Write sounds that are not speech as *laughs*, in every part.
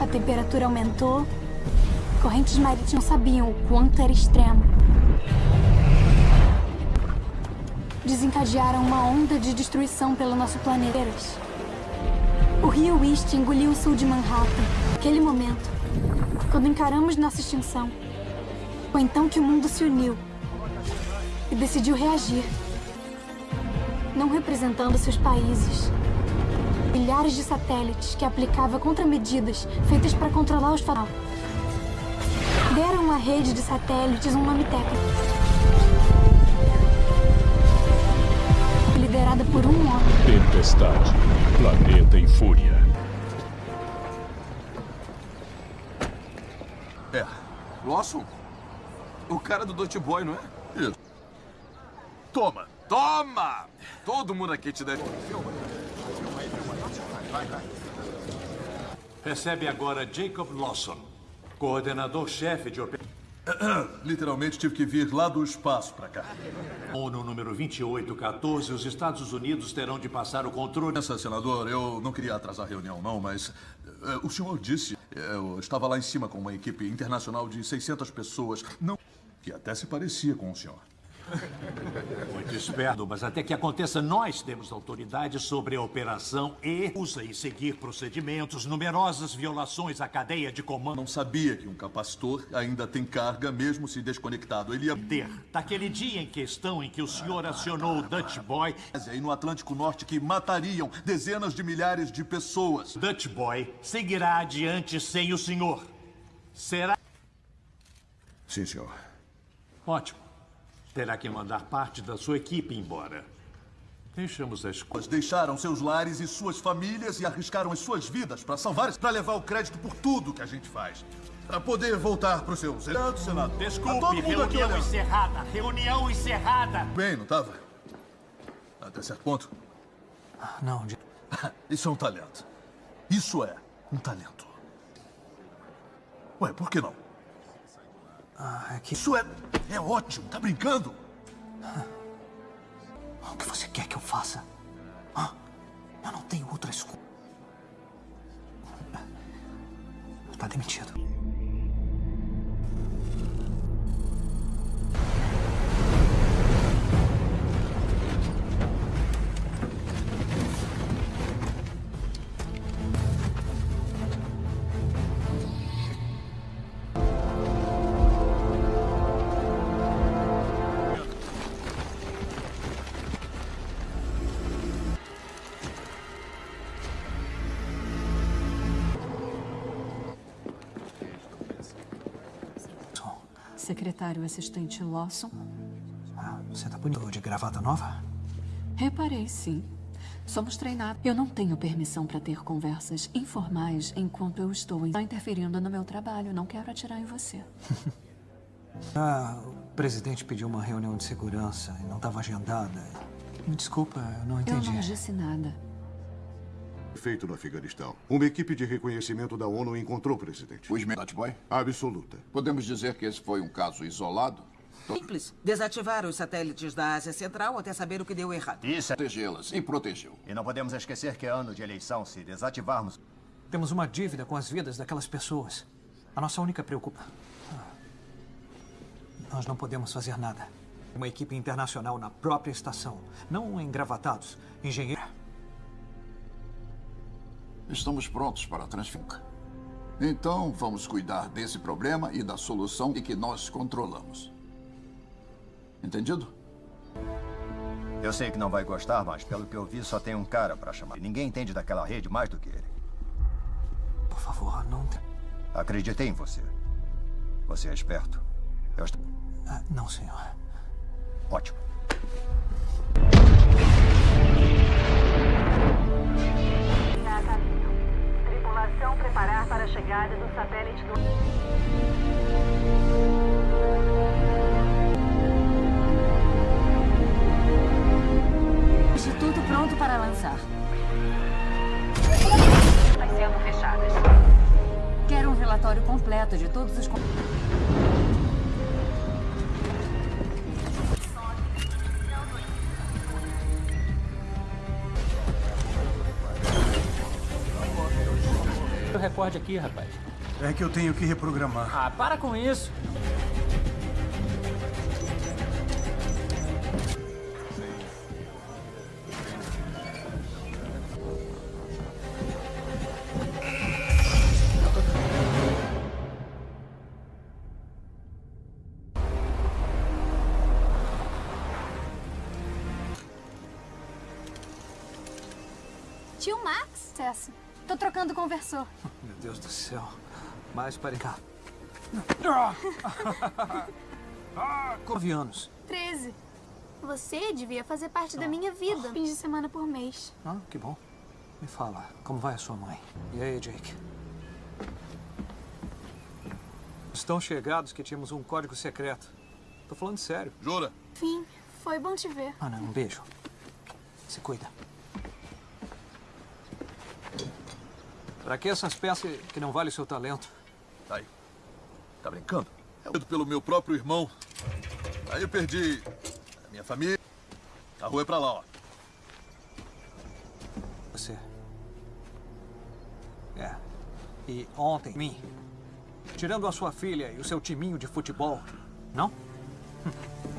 A temperatura aumentou. Correntes marítimas sabiam o quanto era extremo. Desencadearam uma onda de destruição pelo nosso planeta. O rio East engoliu o sul de Manhattan. Naquele momento, quando encaramos nossa extinção, foi então que o mundo se uniu e decidiu reagir. Não representando seus países. Milhares de satélites que aplicava contramedidas feitas para controlar os fatal. Deram à rede de satélites um nome técnico. Liderada por um homem. Tempestade. Planeta em fúria. É. Lawson? O cara do Dot Boy, não é? Isso. Toma. Toma! Todo mundo aqui te deve... Recebe agora Jacob Lawson, coordenador-chefe de operações. *coughs* Literalmente tive que vir lá do espaço para cá. ONU número 2814, os Estados Unidos terão de passar o controle. Essa, senador, eu não queria atrasar a reunião, não, mas eh, o senhor disse. Eu estava lá em cima com uma equipe internacional de 600 pessoas, não que até se parecia com o senhor. *laughs* Muito esperto, mas até que aconteça, nós temos autoridade sobre a operação e usa e seguir procedimentos, numerosas violações à cadeia de comando. Não sabia que um capacitor ainda tem carga, mesmo se desconectado. Ele ia ter. Daquele dia em questão em que o senhor acionou o Dutch Boy. E no Atlântico Norte que matariam dezenas de milhares de pessoas. Dutch Boy seguirá adiante sem o senhor. Será. Sim, senhor. Ótimo. Terá que mandar parte da sua equipe embora. Deixamos as coisas. Deixaram seus lares e suas famílias e arriscaram as suas vidas para salvar, para levar o crédito por tudo que a gente faz. Para poder voltar para os seus elevados, Senado. Desculpe, todo mundo reunião encerrada. Reunião encerrada. Bem, não estava? Até certo ponto. Não, de... *laughs* Isso é um talento. Isso é um talento. Ué, por que não? Ah, é que... Isso é... é ótimo. Tá brincando? O que você quer que eu faça? Ah, eu não tenho outra escolha. Tá demitido. Secretário assistente Lawson. Ah, você tá bonito de gravata nova? Reparei, sim. Somos treinados. Eu não tenho permissão para ter conversas informais enquanto eu estou interferindo no meu trabalho. Não quero atirar em você. *laughs* ah, o presidente pediu uma reunião de segurança e não estava agendada. Me desculpa, eu não entendi. Eu não disse nada. Feito no Afeganistão. Uma equipe de reconhecimento da ONU encontrou o presidente. O Ismet Boy? Absoluta. Podemos dizer que esse foi um caso isolado? Simples. Desativar os satélites da Ásia Central até saber o que deu errado. Isso. Protegê-las. E protegeu. E não podemos esquecer que é ano de eleição. Se desativarmos... Temos uma dívida com as vidas daquelas pessoas. A nossa única preocupação... Nós não podemos fazer nada. Uma equipe internacional na própria estação. Não engravatados. Engenheiro... Estamos prontos para a transferência. Então, vamos cuidar desse problema e da solução e que nós controlamos. Entendido? Eu sei que não vai gostar, mas pelo que eu vi, só tem um cara para chamar. Ninguém entende daquela rede mais do que ele. Por favor, não... Acreditei em você. Você é esperto. Eu estou... Ah, não, senhor. Ótimo. Tripulação preparar para a chegada do satélite do... Instituto pronto para lançar. Vai sendo fechadas. Quero um relatório completo de todos os... recorde aqui, rapaz. É que eu tenho que reprogramar. Ah, para com isso. Tio Max? Cessa. Tô trocando conversor. *laughs* Meu Deus do céu. Mais para cá. *laughs* Nove anos. 13. Você devia fazer parte da minha vida. Fins de semana por mês. Ah, que bom. Me fala, como vai a sua mãe? E aí, Jake? Estão chegados que tínhamos um código secreto. Tô falando sério. Jura? Fim. Foi bom te ver. Ana, um beijo. Se cuida. Pra que essas peças que não valem o seu talento? Aí. Tá brincando? É pelo meu próprio irmão. Aí eu perdi a minha família. A rua é pra lá, ó. Você. É. E ontem, mim. Tirando a sua filha e o seu timinho de futebol. Não? *laughs*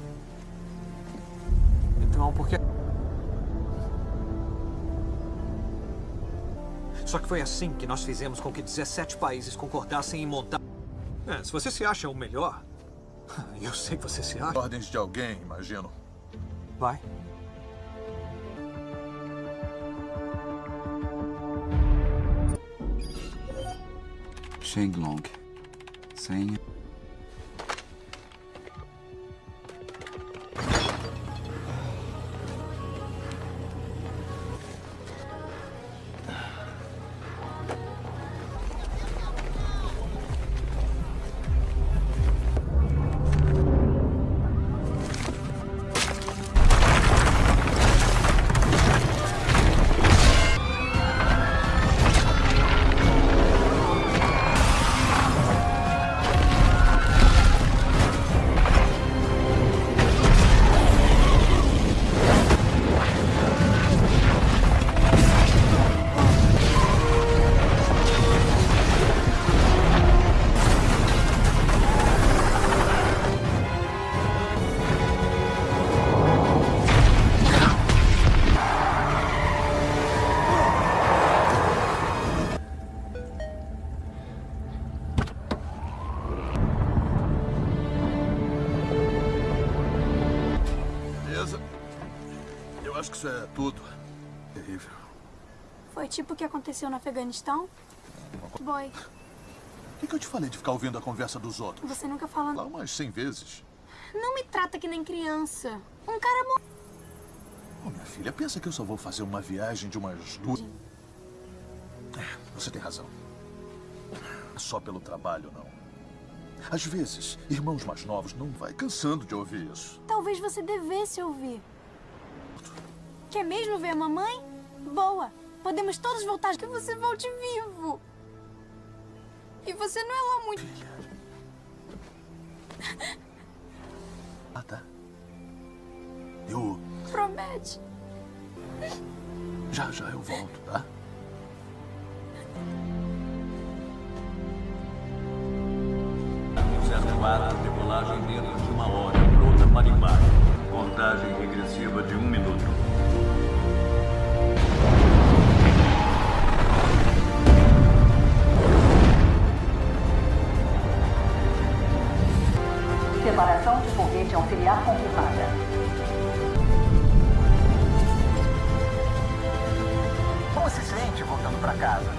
Então, por que... Só que foi assim que nós fizemos com que 17 países concordassem em montar... É, se você se acha o melhor... *laughs* Eu sei que você se acha. Ordens de alguém, imagino. Vai. Shenglong. Senha. Aconteceu no Afeganistão? Boy, O que, que eu te falei de ficar ouvindo a conversa dos outros? você nunca fala... Lá umas cem vezes. Não me trata que nem criança. Um cara morreu. Ô, minha filha, pensa que eu só vou fazer uma viagem de umas duas... É, Você tem razão. Só pelo trabalho, não. Às vezes, irmãos mais novos não vai cansando de ouvir isso. Talvez você devesse ouvir. Quer mesmo ver a mamãe? Boa. Podemos todos voltar que você volte vivo. E você não é lá muito... Ah, tá. Eu... Promete. Já, já eu volto, tá? Certo ato, decolagem dentro de uma hora, pronta para embarque. Contagem regressiva de um minuto. Separação de foguete auxiliar confirmada. Como se sente voltando pra casa?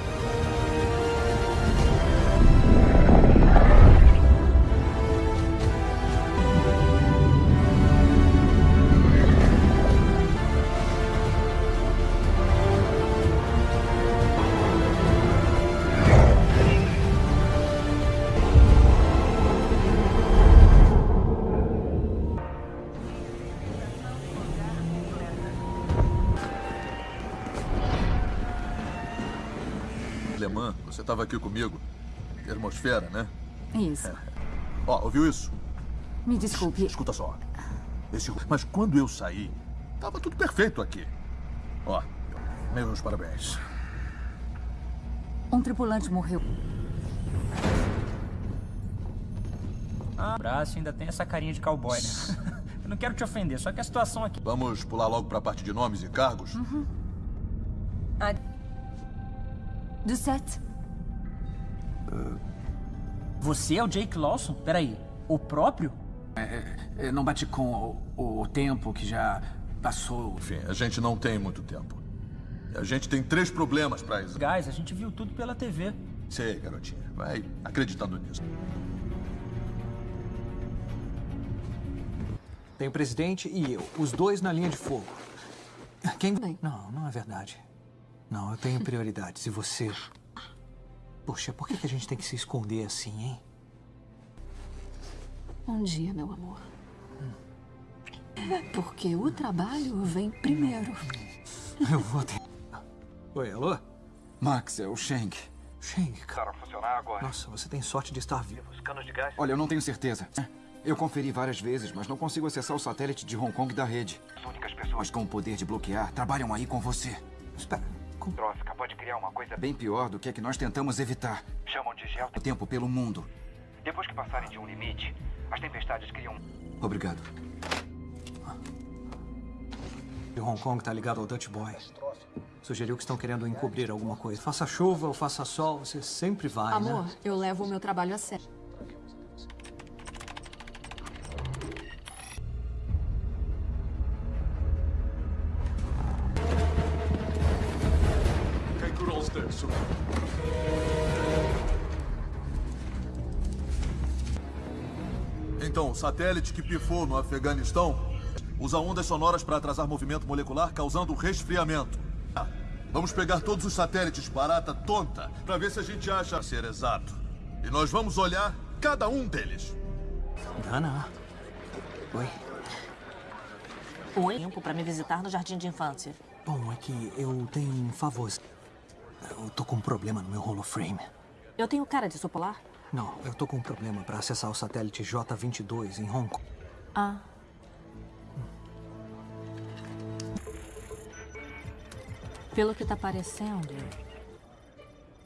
Você estava aqui comigo. Termosfera, né? Isso. *laughs* Ó, ouviu isso? Me desculpe. Escuta só. Esse... Mas quando eu saí, tava tudo perfeito aqui. Ó, meus parabéns. Um tripulante morreu. Ah, o braço ainda tem essa carinha de cowboy, né? *laughs* Eu não quero te ofender, só que a situação aqui... Vamos pular logo pra parte de nomes e cargos? Uhum. Ah. Do set. Você é o Jake Lawson? Peraí, o próprio? É, é, não bate com o, o tempo que já passou. Enfim, a gente não tem muito tempo. A gente tem três problemas pra isso. Guys, a gente viu tudo pela TV. Sei, garotinha. Vai acreditando nisso. Tem o presidente e eu, os dois na linha de fogo. Quem... Não, não é verdade. Não, eu tenho prioridades. E você... Poxa, por que que a gente tem que se esconder assim, hein? Um dia, meu amor. Porque o trabalho vem primeiro. Eu vou ter... Oi, alô? Max, é o Shank. Shank, cara. Para funcionar agora. Nossa, você tem sorte de estar vivo. Os canos de gás? Olha, eu não tenho certeza. Eu conferi várias vezes, mas não consigo acessar o satélite de Hong Kong da rede. As únicas pessoas... Mas com o poder de bloquear, trabalham aí com você. Espera, com... Droska pode criar uma coisa bem pior do que a que nós tentamos evitar. Chamam de gel... O tempo pelo mundo. Depois que passarem de um limite, as tempestades criam... Obrigado. E Hong Kong tá ligado ao Dutch Boy. Sugeriu que estão querendo encobrir alguma coisa. Faça chuva ou faça sol, você sempre vai, Amor, né? eu levo o meu trabalho a sério. Satélite que pifou no Afeganistão usa ondas sonoras para atrasar movimento molecular, causando resfriamento. Vamos pegar todos os satélites barata tonta para ver se a gente acha ser exato. E nós vamos olhar cada um deles. Dana. Oi. Oi. Tempo para me visitar no jardim de infância. Bom, é que eu tenho um favor. Eu tô com um problema no meu holoframe. Eu tenho cara de sopolar? Não, eu tô com um problema para acessar o satélite J-22 em Hong Kong. Ah. Pelo que tá parecendo,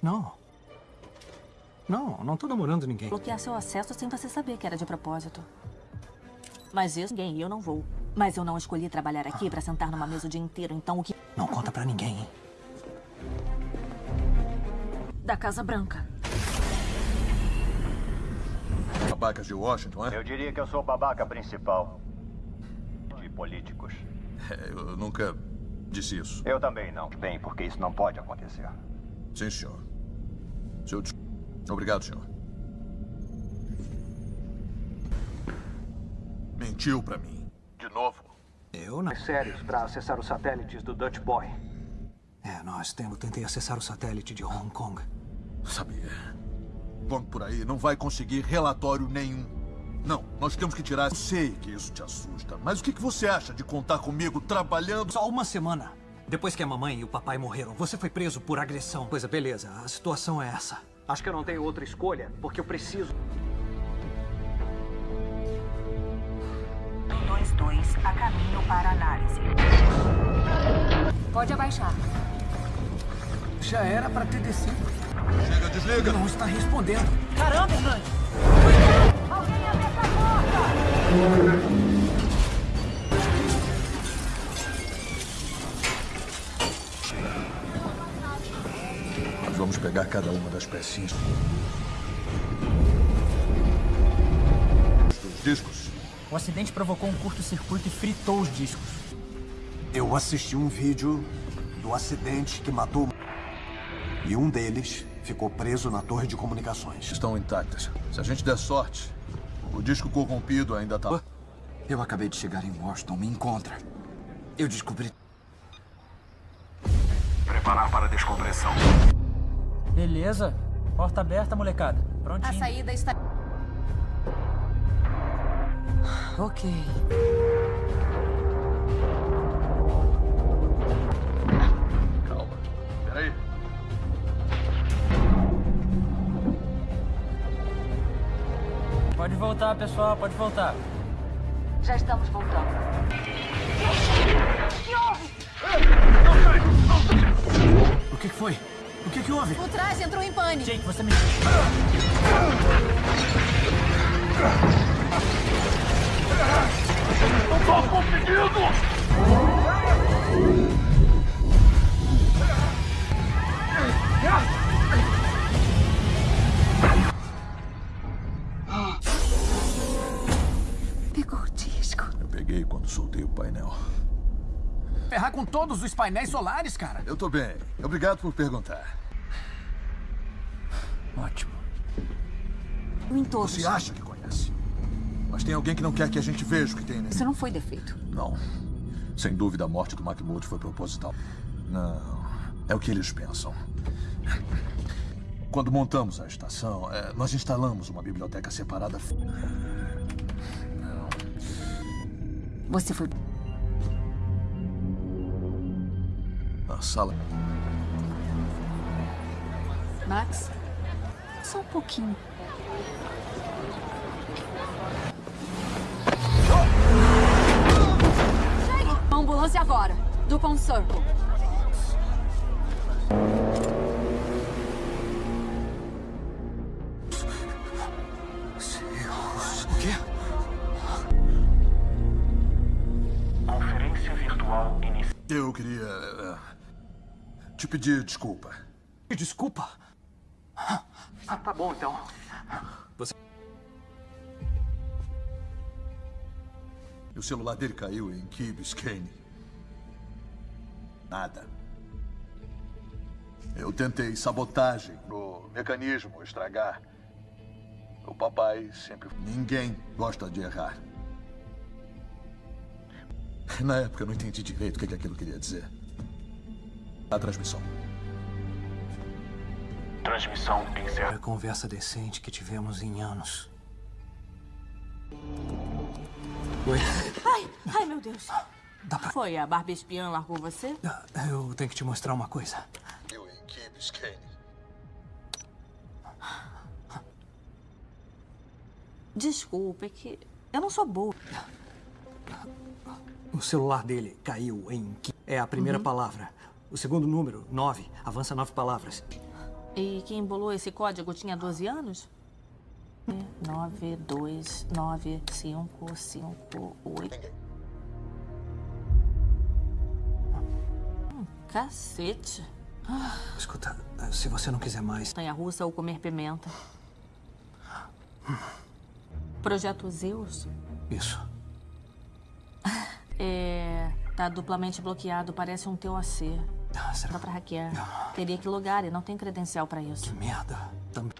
Não. Não, não tô namorando ninguém. bloquear seu acesso sem você saber que era de propósito. Mas isso, ninguém, eu não vou. Mas eu não escolhi trabalhar aqui pra sentar numa mesa o dia inteiro, então o que... Não conta pra ninguém, hein? Da Casa Branca. Babacas de Washington, é? Eu diria que eu sou o babaca principal de políticos. É, eu nunca disse isso. Eu também não. Bem, porque isso não pode acontecer. Sim, senhor. Seu... Obrigado, senhor. Mentiu pra mim. De novo. Eu não. Sérios para acessar os satélites do Dutch Boy. É, nós temos. Tentei acessar o satélite de Hong Kong. Sabia. Vamos por aí, não vai conseguir relatório nenhum. Não, nós temos que tirar. Eu sei que isso te assusta, mas o que que você acha de contar comigo trabalhando? Só uma semana. Depois que a mamãe e o papai morreram, você foi preso por agressão. Coisa, beleza. A situação é essa. Acho que eu não tenho outra escolha, porque eu preciso. 22 a caminho para análise. Pode abaixar. Já era para ter descido. Chega, desliga. Não está respondendo. Caramba, Hernandes! Alguém abre essa porta! Vamos pegar cada uma das pecinhas. Dos discos. O acidente provocou um curto-circuito e fritou os discos. Eu assisti um vídeo do acidente que matou. E um deles ficou preso na torre de comunicações. Estão intactas. Se a gente der sorte, o disco corrompido ainda tá. Eu acabei de chegar em Washington. Me encontra. Eu descobri. Preparar para a descompressão. Beleza. Porta aberta, molecada. A Prontinho. saída está. Ok. Voltar, pessoal, pode voltar. Já estamos voltando. O que que foi? O que que houve? O traje entrou em pane. Jake, você me... Não tô conseguindo! Ferrar com todos os painéis solares, cara. Eu tô bem. Obrigado por perguntar. Ótimo. Em todos. Você acha que conhece? Mas tem alguém que não quer que a gente veja o que tem nele. Isso não foi defeito. Não. Sem dúvida, a morte do Mahmoud foi proposital. Não. É o que eles pensam. Quando montamos a estação, é, nós instalamos uma biblioteca separada. Não. Você foi. A sala. Max? Só um pouquinho. Ambulância agora. Do Circle. O quê? Conferência virtual iniciada. Eu queria. Te pedir desculpa. Desculpa? Ah, tá bom então. Você. O celular dele caiu em Key Biscayne. Nada. Eu tentei sabotagem no mecanismo estragar. O papai sempre. Ninguém gosta de errar. Na época eu não entendi direito o que aquilo queria dizer. A transmissão. Transmissão encerrada. A conversa decente que tivemos em anos. Oi? Ai, ai, meu Deus. Dá pra... Foi a Barbie espiã largou você? Eu tenho que te mostrar uma coisa. Eu em Key Biscayne. Desculpa, é que eu não sou boa. O celular dele caiu em... É a primeira Uhum. palavra. O segundo número, nove. Avança nove palavras. E quem embolou esse código tinha 12 anos? 9, 2, 9, 5, 5, 8. Hum, cacete. Escuta, se você não quiser mais... Montanha russa ou comer pimenta. Projeto Zeus? Isso. *laughs* É. Tá duplamente bloqueado, parece um. Ah, será Dá pra hackear. Teria que logar e não tem credencial pra isso. Merda. Também.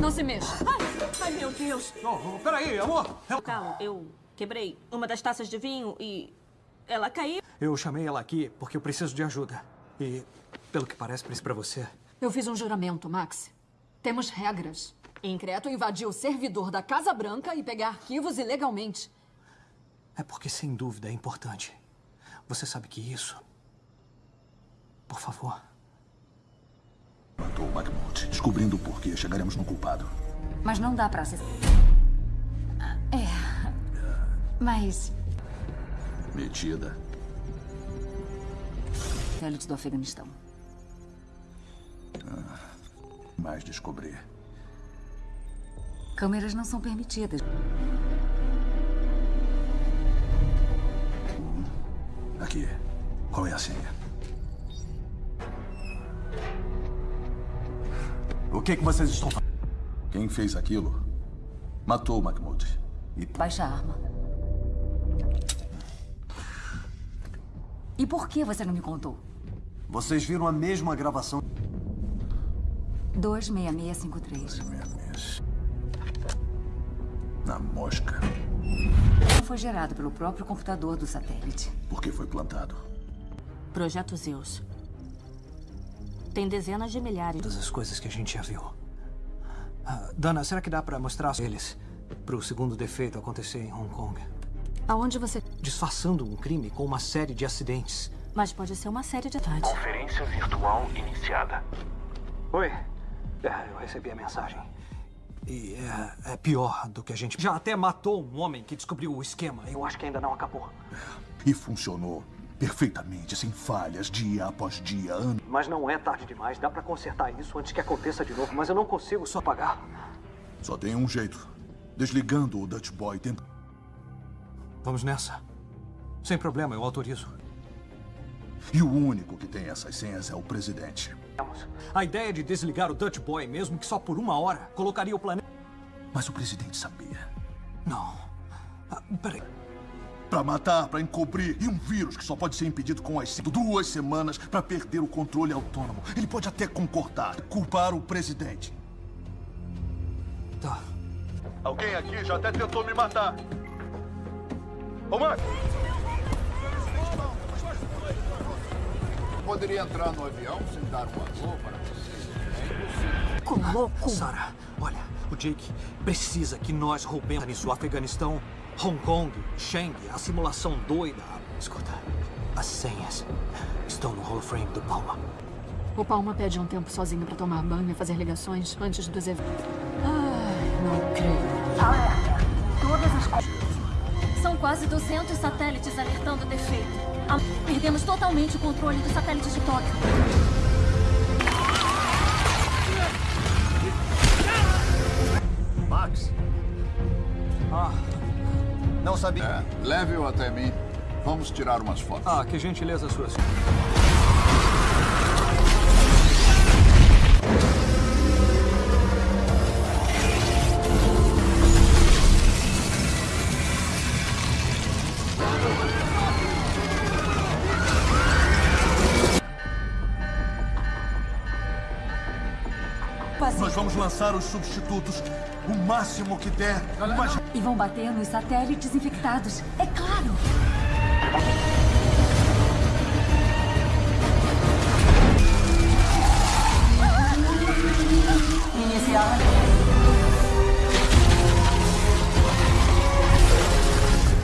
Não se mexa. Ai, ai meu Deus. Oh, peraí, amor. Calma, eu quebrei uma das taças de vinho e ela caiu. Eu chamei ela aqui porque eu preciso de ajuda. E, pelo que parece, preciso pra você. Eu fiz um juramento, Max. Temos regras. Increto invadiu o servidor da Casa Branca e pegar arquivos ilegalmente. É porque, sem dúvida, é importante. Você sabe que isso... Por favor. Matou o Mahmoud. Descobrindo o porquê, chegaremos no culpado. Mas não dá pra se... É... Mas... Metida. Satélite do Afeganistão. Mais descobrir. Câmeras não são permitidas. Aqui. Qual é a senha? O que, que vocês estão fazendo? Quem fez aquilo matou o Mahmoud. Baixa a arma. E por que você não me contou? Vocês viram a mesma gravação? 26653. Na mosca. Foi gerado pelo próprio computador do satélite. Por que foi plantado? Projeto Zeus. Tem dezenas de milhares. Todas as coisas que a gente já viu. Ah, Dana, será que dá pra mostrar eles pro segundo defeito acontecer em Hong Kong? Aonde você... Disfarçando um crime com uma série de acidentes. Mas pode ser uma série de tarde. Conferência virtual iniciada. Oi. É, eu recebi a mensagem. E é, é pior do que a gente... Já até matou um homem que descobriu o esquema. Eu acho que ainda não acabou. E funcionou perfeitamente, sem falhas, dia após dia, ano. Mas não é tarde demais. Dá pra consertar isso antes que aconteça de novo. Mas eu não consigo só pagar. Só tem um jeito. Desligando o Dutch Boy. Tenta... Vamos nessa. Sem problema, eu autorizo. E o único que tem essas senhas é o presidente. A ideia de desligar o Dutch Boy, mesmo que só por uma hora, colocaria o planeta... Mas o presidente sabia. Não. Ah, peraí. Pra matar, pra encobrir. E um vírus que só pode ser impedido com as duas semanas pra perder o controle autônomo. Ele pode até concordar, culpar o presidente. Tá. Alguém aqui já até tentou me matar. Ô, Max! Poderia entrar no avião sem dar um alô para vocês. É impossível. louco! Sarah, olha, o Jake precisa que nós roubemos nisso. Afeganistão, Hong Kong, Shang, a simulação doida. Escuta, as senhas estão no holoframe do Palma. O Palma pede um tempo sozinho pra tomar banho e fazer ligações antes dos eventos. Ai, não creio. Alerta. Todas as coisas. São quase 200 satélites alertando defeito. Perdemos totalmente o controle dos satélites de Tóquio. Max, Ah, não sabia. É, leve-o até mim. Vamos tirar umas fotos. ah, que gentileza sua. Nós vamos lançar os substitutos o máximo que der. Mas... E vão bater nos satélites infectados. É claro. Iniciar.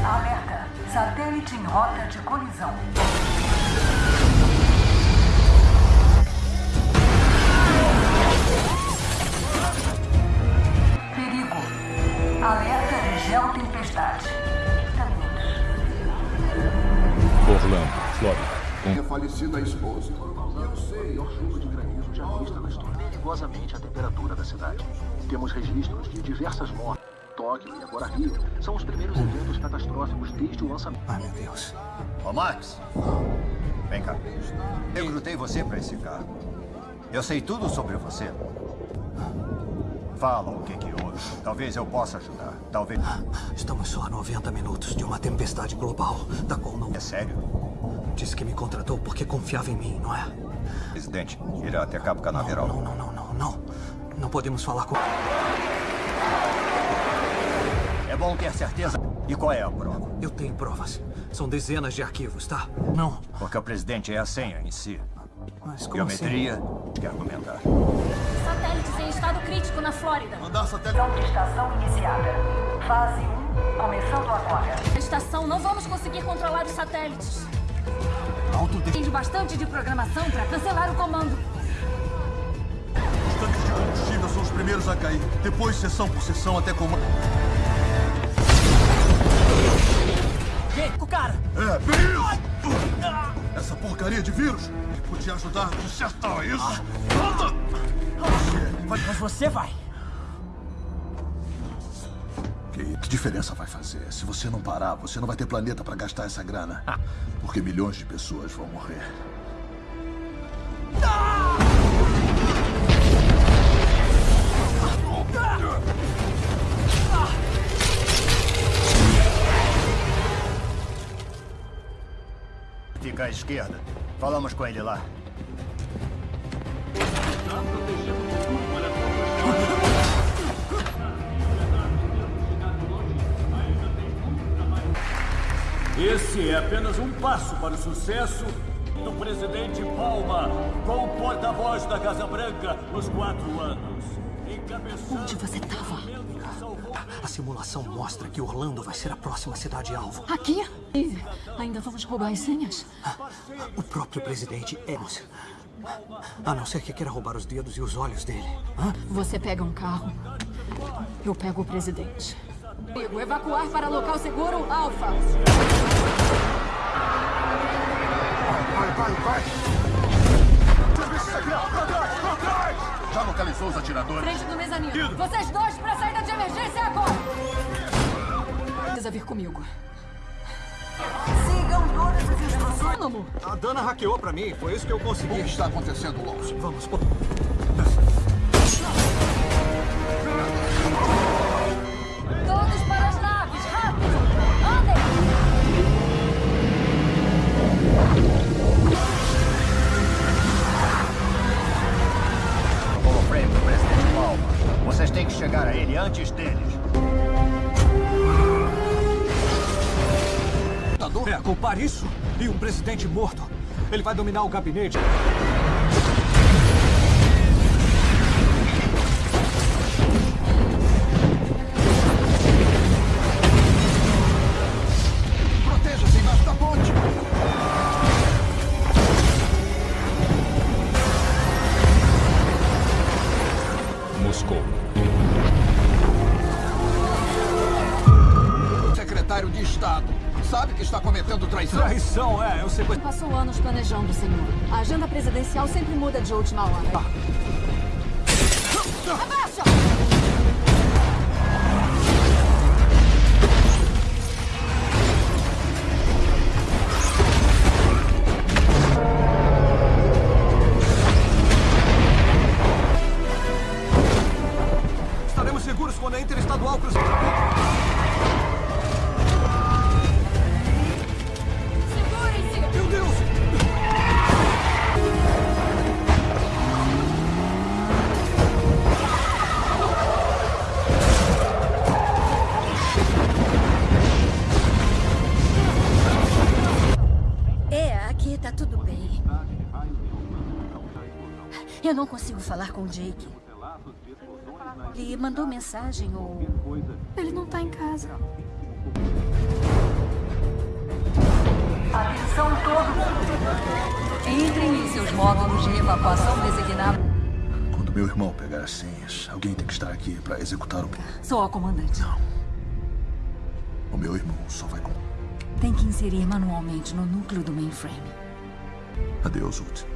Alerta. Satélite em rota de colisão. História. Perigosamente a temperatura da cidade. Temos registros de diversas mortes. Tóquio e agora Rio são os primeiros eventos catastróficos desde o lançamento. Ai, meu Deus. Ô, Max. Vem cá. Eu recrutei você para esse cargo. Eu sei tudo sobre você. Fala o que que houve. Talvez eu possa ajudar. Talvez... Estamos só a 90 minutos de uma tempestade global, da qual não... É sério? Disse que me contratou porque confiava em mim, não é? Presidente, irá até Cabo Canaveral. Não, não, não, não, não. Não podemos falar com... É bom ter certeza. E qual é a prova? Eu tenho provas. São dezenas de arquivos, tá? Não. Porque o presidente é a senha em si. Mas como assim? Geometria, quer argumentar. Satélites em estado crítico na Flórida. Mandar satélite... de estação iniciada. Fase 1, começando agora. A estação, não vamos conseguir controlar os satélites. Alto Tem de bastante de programação para cancelar o comando. Os tanques de combustível são os primeiros a cair. Depois, seção por seção, até comando. Jake, o cara! É, bem! Essa porcaria de vírus que podia ajudar a consertar isso. Volta! Mas você vai. Que, que diferença vai fazer? Se você não parar, você não vai ter planeta para gastar essa grana. Porque milhões de pessoas vão morrer. Fica à esquerda. Falamos com ele lá. Esse é apenas um passo para o sucesso do presidente Palma, com o porta-voz da Casa Branca nos quatro anos. Onde você estava? A simulação mostra que Orlando vai ser a próxima cidade-alvo. Aqui? E ainda vamos roubar as senhas? O próprio presidente é... A não ser que queira roubar os dedos e os olhos dele. Você pega um carro Eu pego o presidente. Digo, evacuar para local seguro, Alfa. Vai, vai, vai! Serviços aqui, ó! Pra trás, pra trás! Já localizou os atiradores? Frente do mezanino. Vocês dois pra saída de emergência agora! Precisa vir comigo. Sigam todas as instruções. A Dana hackeou pra mim, foi isso que eu consegui. O que está acontecendo, Lawson? Vamos, pô. Isso e um presidente morto. Ele vai dominar o gabinete. Muda de última hora. Com o Jake. Ele mandou mensagem ou. Ele não tá em casa. Atenção todo mundo. Entrem em seus módulos de evacuação designados. Quando meu irmão pegar as senhas, alguém tem que estar aqui para executar o plano. Sou a comandante. O meu irmão só vai com. Tem que inserir manualmente no núcleo do mainframe. Adeus, Ult.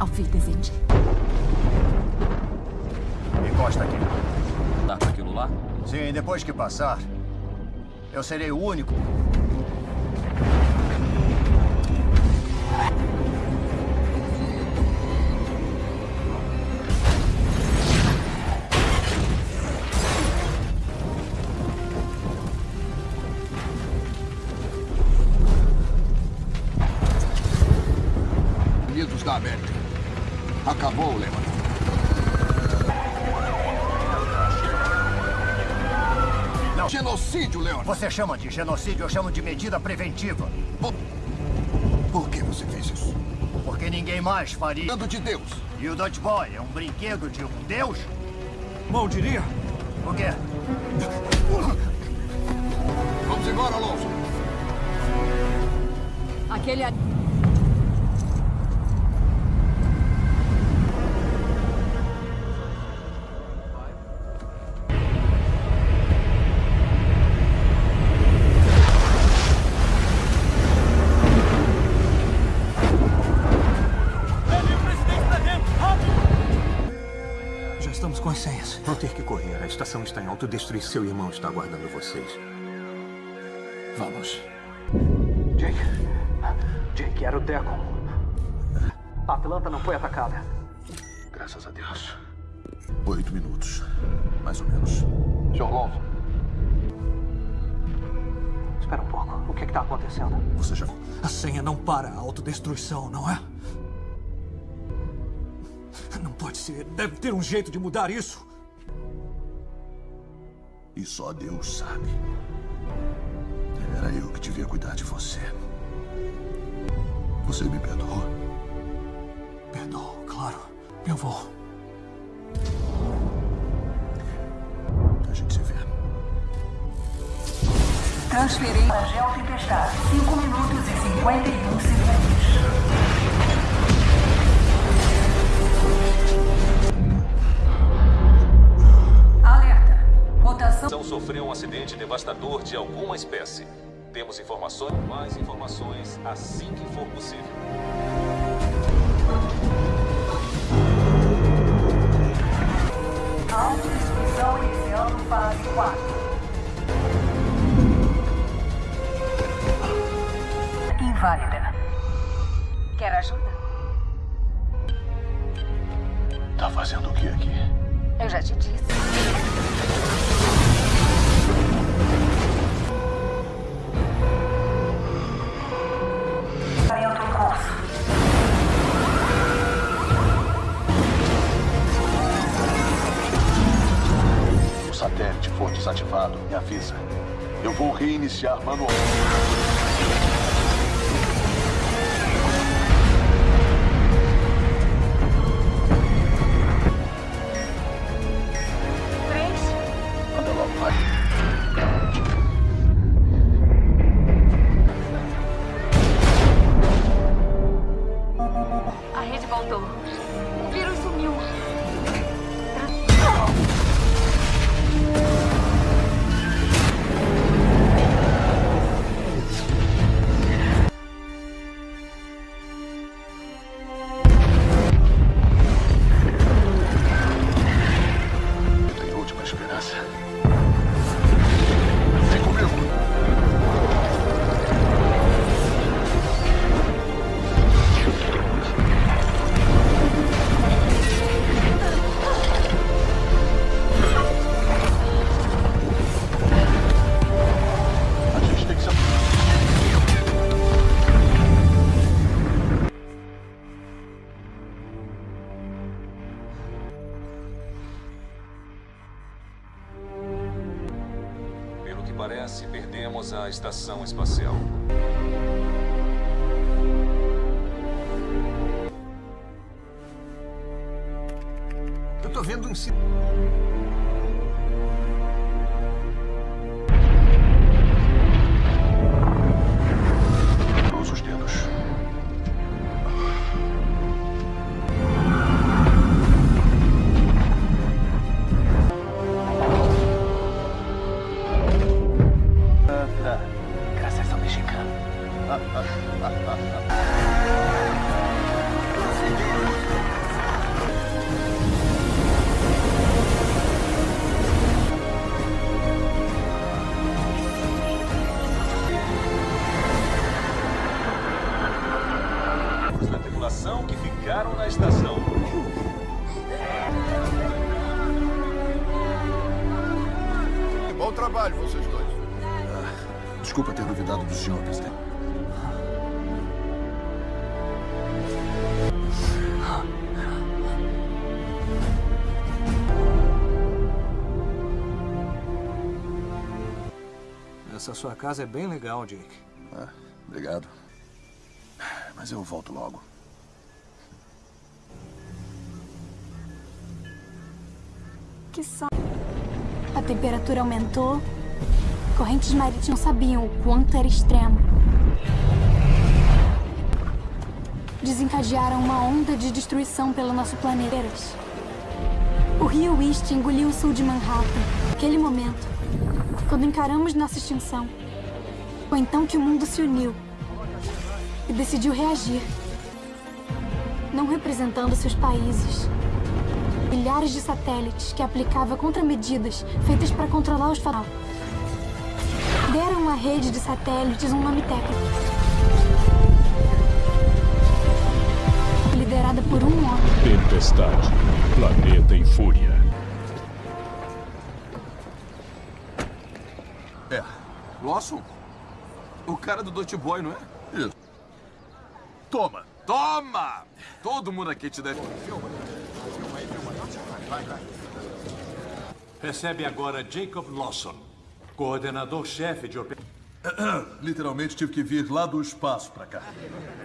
Auf Wiedersehen. Encosta aqui. Dá pra aquilo lá? Sim, depois que passar, eu serei o único. Você chama de genocídio, eu chamo de medida preventiva. Por, Por que você fez isso? Porque ninguém mais faria. Dando de Deus. E o Dodge Boy é um brinquedo de um deus? Mal diria. O quê? Vamos embora, Alonso. Aquele estação está em autodestruição. Seu irmão está aguardando vocês. Vamos. Jake. Jake, era o Deacon. A Atlanta não foi atacada. Graças a Deus. Oito minutos. Mais ou menos. Sr. Alonso. Espera um pouco. O que está acontecendo? Você já. A senha não para a autodestruição, não é? Não pode ser. Deve ter um jeito de mudar isso. E só Deus sabe. Era eu que devia cuidar de você. Você me perdoou? Perdoo, claro. Eu vou. A gente se vê. Transferir para Geotempestade. 5 minutos e 51 segundos. Mutação. sofreu um acidente devastador de alguma espécie. Temos informações, mais informações assim que for possível. Autodestruição iniciando fase 4. Inválida. Quer ajuda? Tá fazendo o que aqui? Eu já te disse. Curso. O satélite for desativado, me avisa. Eu vou reiniciar manualmente. Sua casa é bem legal, Jake. Ah, obrigado. Mas eu volto logo. Que só. A temperatura aumentou. Correntes marítimas sabiam o quanto era extremo. Desencadearam uma onda de destruição pelo nosso planeta. O rio East engoliu o sul de Manhattan. Naquele momento, quando encaramos nossa extinção, foi então que o mundo se uniu e decidiu reagir. Não representando seus países, milhares de satélites que aplicava contramedidas feitas para controlar os faróis. Deram à rede de satélites um nome técnico. Liderada por um homem. Tempestade. Planeta em fúria. Lawson? O cara do Dot Boy, não é? Isso. Toma! Toma! Todo mundo aqui te deve. Recebe agora Jacob Lawson, coordenador-chefe de operações. *clears throat* Literalmente tive que vir lá do espaço pra cá.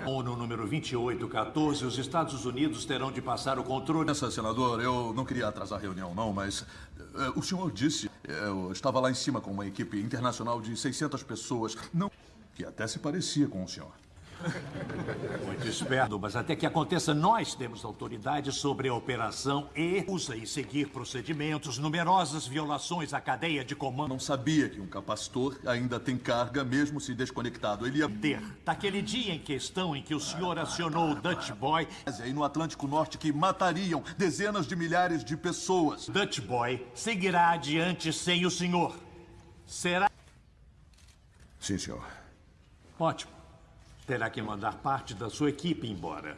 ONU número 2814, os Estados Unidos terão de passar o controle. Essa, senador, eu não queria atrasar a reunião, não, mas eh, o senhor disse, eu estava lá em cima com uma equipe internacional de 600 pessoas, não que até se parecia com o senhor. *laughs* Muito esperto, mas até que aconteça, nós temos autoridade sobre a operação e usa e seguir procedimentos, numerosas violações à cadeia de comando. Não sabia que um capacitor ainda tem carga, mesmo se desconectado. Ele ia ter. Daquele dia em questão em que o senhor acionou o Dutch Boy. E no Atlântico Norte que matariam dezenas de milhares de pessoas. Dutch Boy seguirá adiante sem o senhor. Será. Sim, senhor. Ótimo. Terá que mandar parte da sua equipe embora.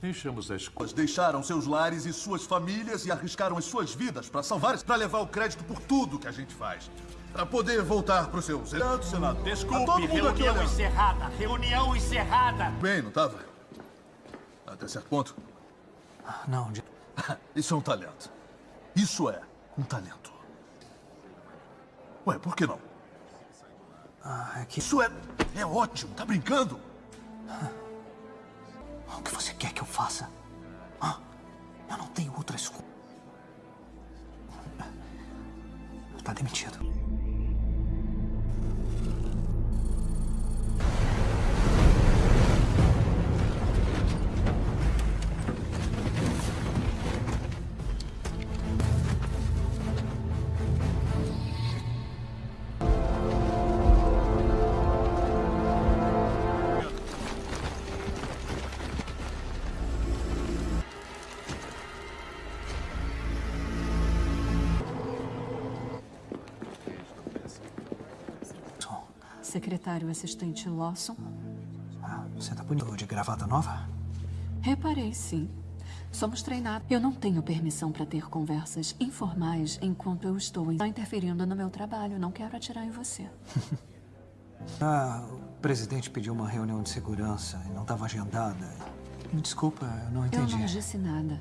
Deixamos as coisas. Deixaram seus lares e suas famílias e arriscaram as suas vidas para salvar, para levar o crédito por tudo que a gente faz. Para poder voltar para os seus Senado, senador. Desculpe, reunião encerrada. Reunião encerrada. Bem, não estava? Até certo ponto. Não, de... *laughs* Isso é um talento. Isso é um talento. Ué, por que não? Ah, é que... Isso é... é ótimo. Tá brincando? O que você quer que eu faça? Ah, eu não tenho outra escolha. Tá demitido. Secretário assistente Lawson. Ah, você tá bonito de gravata nova? Reparei, sim. Somos treinados. Eu não tenho permissão para ter conversas informais enquanto eu estou interferindo no meu trabalho. Não quero atirar em você. *laughs* ah, o presidente pediu uma reunião de segurança e não estava agendada. Me desculpa, eu não entendi. Eu não disse nada.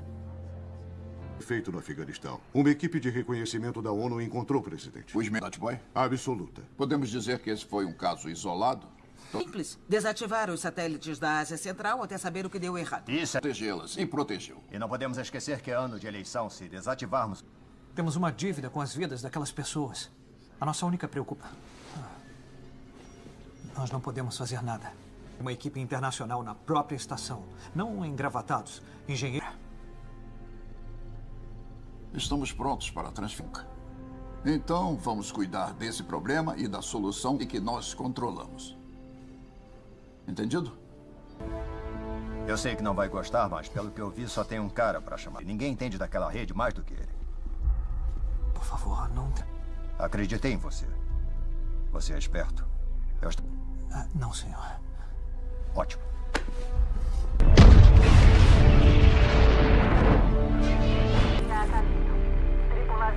Feito no Afeganistão. Uma equipe de reconhecimento da ONU encontrou o presidente. Os Dutch Boy? Absoluta. Podemos dizer que esse foi um caso isolado? Simples. Desativar os satélites da Ásia Central até saber o que deu errado. Isso é... Protegê-las. E protegeu. E não podemos esquecer que é ano de eleição. Se desativarmos... Temos uma dívida com as vidas daquelas pessoas. A nossa única preocupação... Nós não podemos fazer nada. Uma equipe internacional na própria estação. Não engravatados. Engenheiro... Estamos prontos para a transferência. Então, vamos cuidar desse problema e da solução e que nós controlamos. Entendido? Eu sei que não vai gostar, mas pelo que eu vi, só tem um cara para chamar. Ninguém entende daquela rede mais do que ele. Por favor, não... Acreditei em você. Você é esperto. Eu estou... Ah, não, senhor. Ótimo.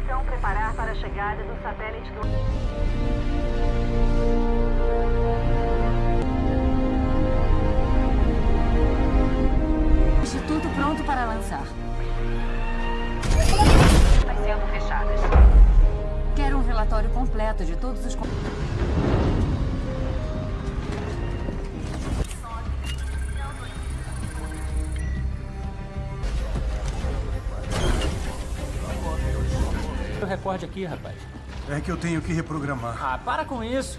Tripulação preparar para a chegada do satélite do... Instituto pronto para lançar. Vai sendo fechadas. Quero um relatório completo de todos os... recorde aqui, rapaz. É que eu tenho que reprogramar. Ah, para com isso.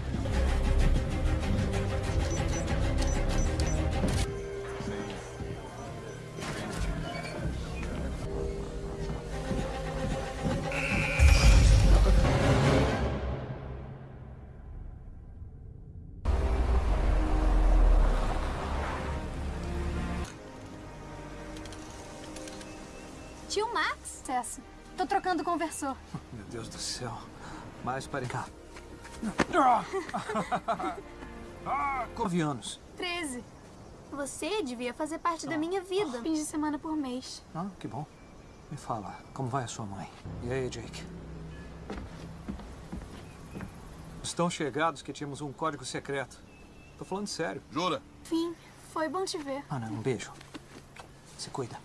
Tio Max? Acesso. Trocando conversor. Meu Deus do céu. Mais para cá. *laughs* Nove anos. 13. Você devia fazer parte da minha vida. Fins de semana por mês. Ah, que bom. Me fala, como vai a sua mãe? E aí, Jake? Estão chegados que tínhamos um código secreto. Tô falando sério. Jura? Fim. Foi bom te ver. Ana, um beijo. Se cuida.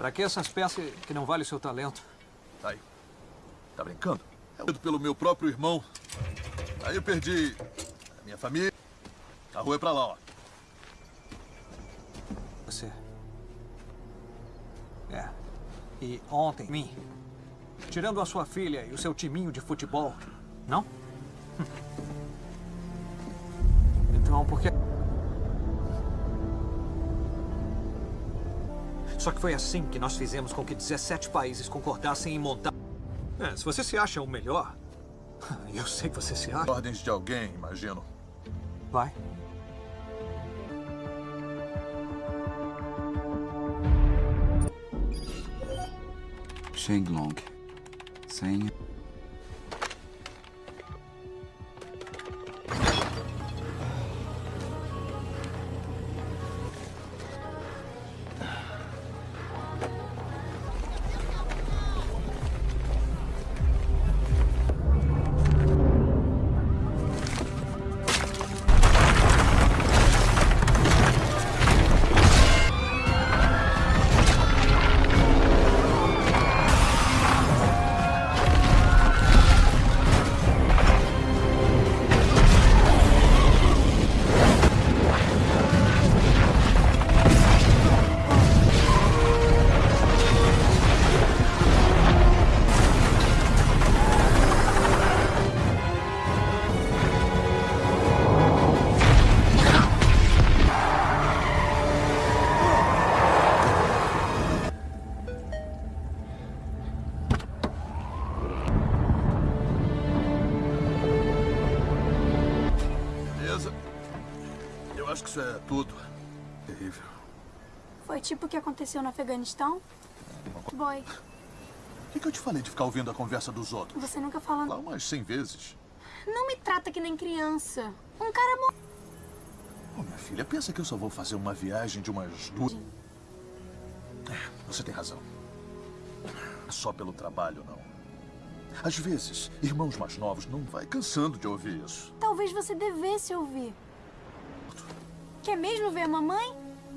Pra que essas peças que não valem o seu talento? Aí. Tá brincando? É pelo meu próprio irmão. Aí eu perdi a minha família. A rua é pra lá, ó. Você. É. E ontem, mim. Tirando a sua filha e o seu timinho de futebol. Não? Hum. Então, porque... Só que foi assim que nós fizemos com que 17 países concordassem em montar... É, se você se acha o melhor, *laughs* eu sei que você se acha. Ordens de alguém, imagino. Vai. Shenglong. Senha. Aconteceu no Afeganistão? Boy, O que, que eu te falei de ficar ouvindo a conversa dos outros? você nunca fala... Lá umas cem vezes. Não me trata que nem criança. Um cara mo... Ô, minha filha, pensa que eu só vou fazer uma viagem de umas duas... É, você tem razão. Só pelo trabalho, não. Às vezes, irmãos mais novos não vai cansando de ouvir isso. Talvez você devesse ouvir. Quer mesmo ver a mamãe?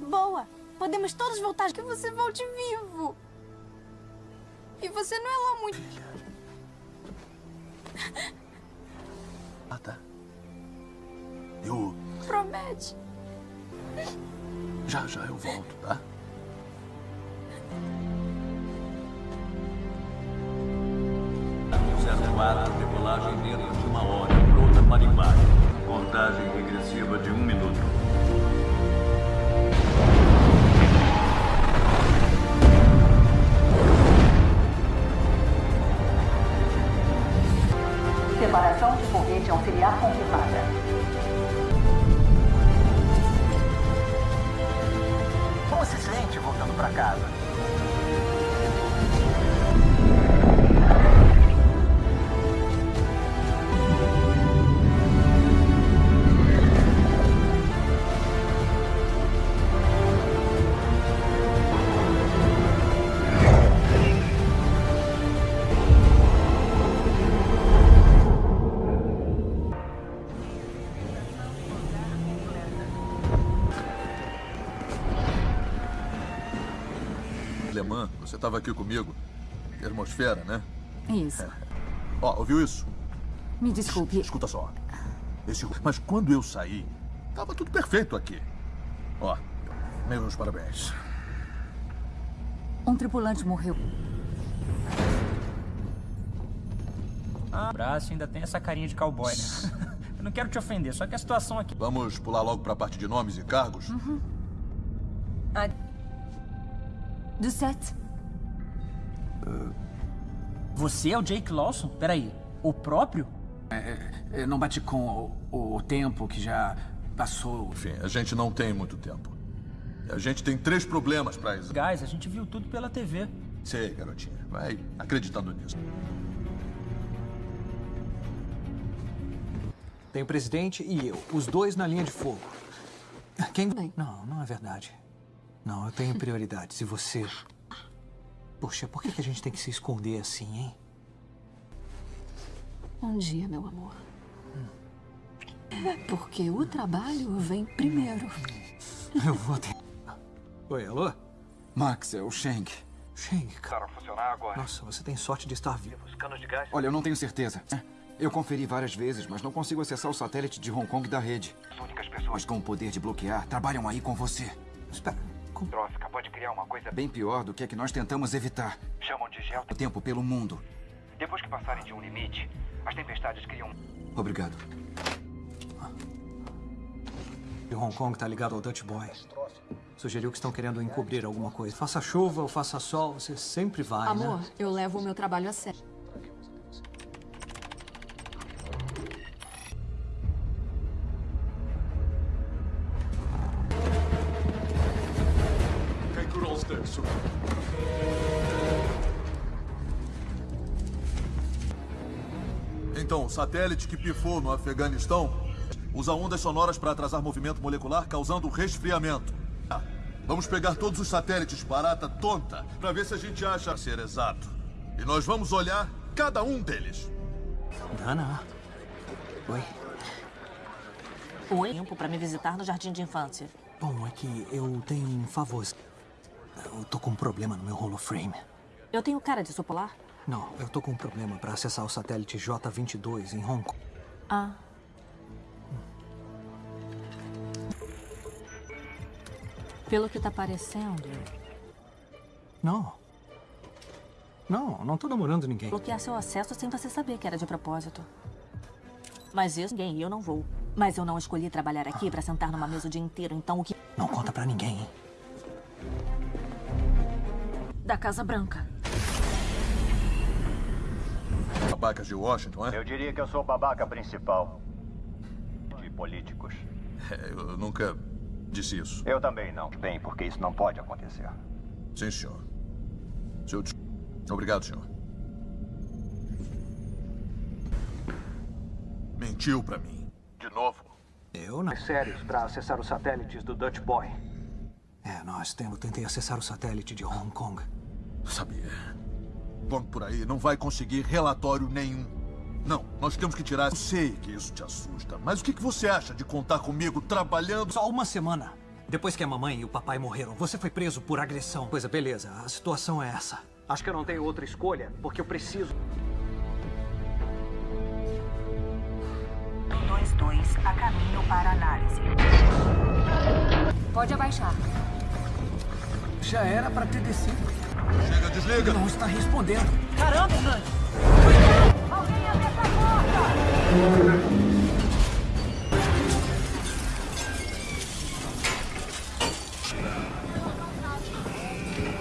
Boa. Podemos todos voltar que você volte vivo. E você não é lá muito... Ah, tá. Eu... Promete. Já, já eu volto, tá? Quatro, decolagem dentro de uma hora, pronta para embarque. Contagem regressiva de um minuto. Foguete auxiliar confirmada. Como estava aqui comigo. Termosfera, né? Isso. *laughs* Ó, ouviu isso? Me desculpe. Escuta só. Esse... Mas quando eu saí, tava tudo perfeito aqui. Ó, meus parabéns. Um tripulante morreu. Ah, o braço ainda tem essa carinha de cowboy, né? *laughs* Eu não quero te ofender, só que a situação aqui... Vamos pular logo pra parte de nomes e cargos? Uhum. Do set. Você é o Jake Lawson? Peraí, o próprio? É, não bate com o, o tempo que já passou. Enfim, a gente não tem muito tempo. A gente tem três problemas pra isso. Guys, a gente viu tudo pela TV. Sei, garotinha. Vai acreditando nisso. Tem o presidente e eu, os dois na linha de fogo. Quem... Não, não é verdade. Não, eu tenho prioridades. E você... Poxa, por que que a gente tem que se esconder assim, hein? Um dia, meu amor. Porque o trabalho vem primeiro. Eu vou ter... Oi, alô? Max, é o Sheng. Sheng, cara. funcionar agora. Nossa, você tem sorte de estar vivo. Os canos de gás? Olha, eu não tenho certeza. Eu conferi várias vezes, mas não consigo acessar o satélite de Hong Kong da rede. As únicas pessoas com o poder de bloquear trabalham aí com você. Espera. Trófica pode criar uma coisa bem pior do que a que nós tentamos evitar. Chamam de gel o tempo pelo mundo. Depois que passarem de um limite, as tempestades criam. Obrigado. de Hong Kong tá ligado ao Dutch Boy. Sugeriu que estão querendo encobrir alguma coisa. Faça chuva ou faça sol, você sempre vai, Amor, né? eu levo o meu trabalho a sério. Satélite que pifou no Afeganistão usa ondas sonoras para atrasar movimento molecular, causando resfriamento. Ah, vamos pegar todos os satélites barata tonta para ver se a gente acha ser exato. E nós vamos olhar cada um deles. Dana. Oi. Oi, tempo para me visitar no jardim de infância. Bom, é que eu tenho um favor. Eu tô com um problema no meu holoframe. Eu tenho cara de sopolar? Não, eu tô com um problema para acessar o satélite J-22 em Hong Kong. Ah. Pelo que tá parecendo, Não. Não, não tô namorando ninguém. bloquear seu acesso sem você saber que era de propósito. Mas isso ninguém, eu não vou. Mas eu não escolhi trabalhar aqui para sentar numa mesa o dia inteiro, então o que... Não conta pra ninguém, hein? Da Casa Branca. Babacas de Washington, é? Eu diria que eu sou o babaca principal de políticos. É, Eu nunca disse isso. Eu também não. Bem, porque isso não pode acontecer. Sim, senhor. Seu... Obrigado, senhor. Mentiu pra mim. De novo. Eu não. Sérios para acessar os satélites do Dutch Boy. É, nós temos. Tentei acessar o satélite de Hong Kong. Sabia. Vamos por aí, não vai conseguir relatório nenhum. Não, nós temos que tirar. Eu sei que isso te assusta, mas o que que você acha de contar comigo trabalhando? Só uma semana. Depois que a mamãe e o papai morreram, você foi preso por agressão. Pois é, beleza. A situação é essa. Acho que eu não tenho outra escolha, porque eu preciso. 22 a caminho para análise. Pode abaixar. Já era pra ter descido. Chega, desliga. Não está respondendo. Caramba, Hernandes! Alguém abre essa porta!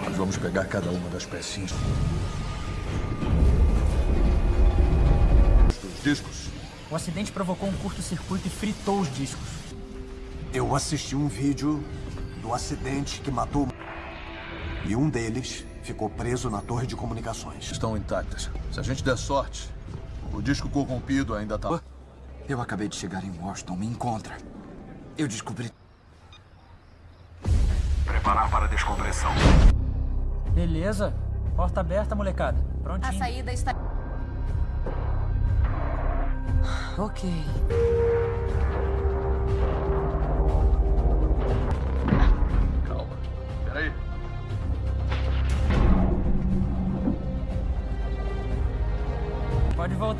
Nós vamos pegar cada uma das pecinhas. Os discos. O acidente provocou um curto-circuito e fritou os discos. Eu assisti um vídeo do acidente que matou. E um deles ficou preso na torre de comunicações. Estão intactas. Se a gente der sorte, o disco corrompido ainda tá. Eu acabei de chegar em Washington. Me encontra. Eu descobri. Preparar para a descompressão. Beleza. Porta aberta, molecada. A Prontinho. saída está. Ok.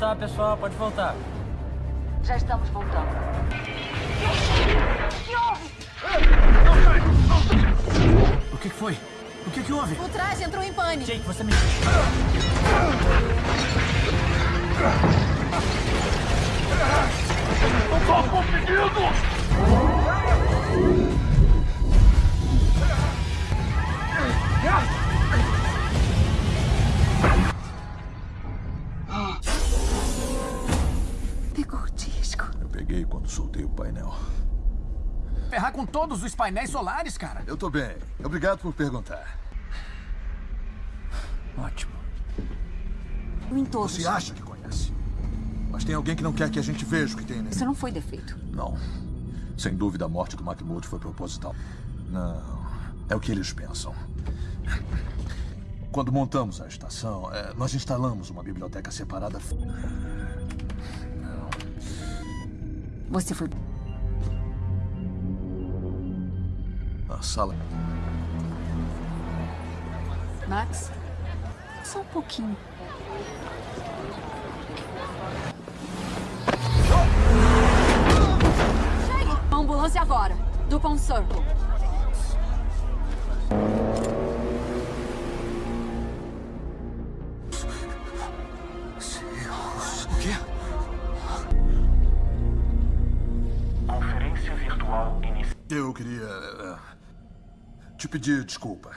Voltar, pessoal. Pode voltar. Já estamos voltando. O que que foi? O que que houve? O traje entrou em pânico. Jake, você me... Não tô conseguindo! Ferrar com todos os painéis solares, cara. Eu tô bem. Obrigado por perguntar. Ótimo. Em todos. Você acha que conhece? Mas tem alguém que não quer que a gente veja o que tem nele. Isso não foi defeito. Não. Sem dúvida, a morte do McMurdo foi proposital. Não. É o que eles pensam. Quando montamos a estação, é, nós instalamos uma biblioteca separada. Você foi... A sala. Max, só um pouquinho. Uma ambulância agora. Dupont Circle. O quê? Conferência virtual iniciada. Eu queria eh, te pedir desculpa.